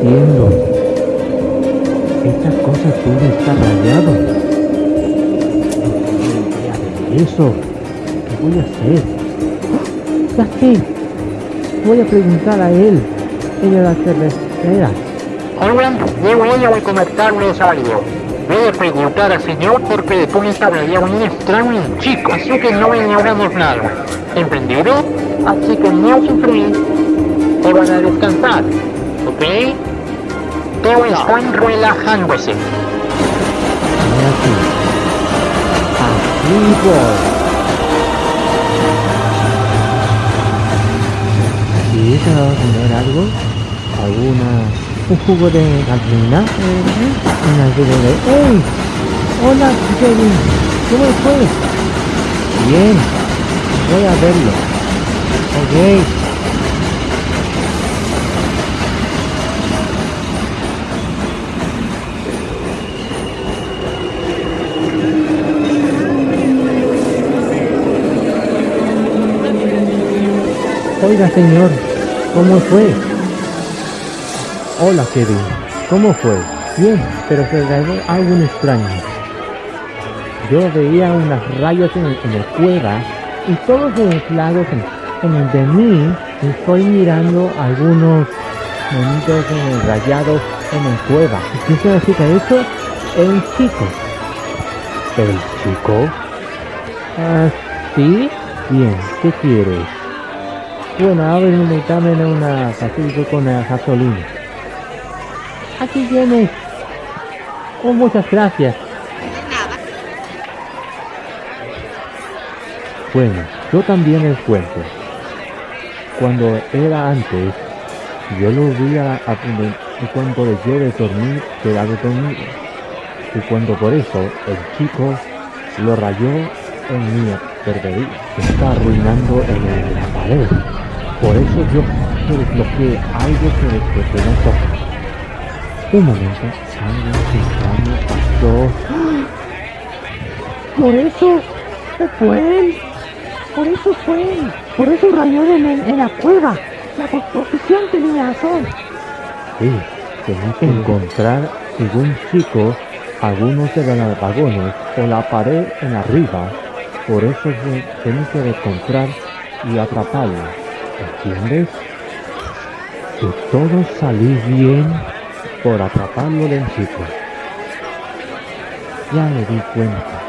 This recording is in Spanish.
entiendo. Esta cosa puede estar rayado. No eso. ¿Qué voy a hacer? Ya sé. Voy a preguntar a él en la cervecera. Ahora yo voy a recomendarles algo. Voy a preguntar al señor porque después estaría un extraño chico, así que no ignoramos nada. ¿Entendido? Así que no sufrir. Te van a descansar. ¿Ok? Relajándose. Mira aquí. Así voy. ¿Y te va a comer algo? ¿Alguna... un jugo de gallina? Una jugo de... ¡Ey! Hola, Kevin. ¿Cómo fue? Bien. Voy a verlo. Ok. Oiga, señor, ¿cómo fue? Hola, Kevin. ¿Cómo fue? Bien, pero se cayó algo extraño. Yo veía unas rayas en el, en el cueva y todos los lados en, en el de mí estoy mirando algunos monitos en el rayados en el cueva. ¿Y qué significa eso? El chico. ¿El chico? Ah, ¿sí? Bien, ¿qué quieres? Bueno, a ver, dame una pastillo con la gasolina. Aquí tienes. Oh, muchas gracias. Bueno, yo también les cuento. Cuando era antes, yo lo vi a, a y cuando dejé de dormir, quedaba dormido. Y cuando por eso el chico lo rayó en mi perdería, está arruinando en la pared. Por eso yo desbloqueé algo que, que, que no toca. Un momento, algo extraño pasó. Por eso fue él. Por eso fue él. Por eso rayó en, la cueva. La composición tenía razón. Sí, tenía que encontrar algún chico, algunos de los vagones o la pared en arriba. Por eso tenía que encontrar y atraparlo. ¿Entiendes? Si todo salió bien, por atraparlo del chico. Ya me di cuenta.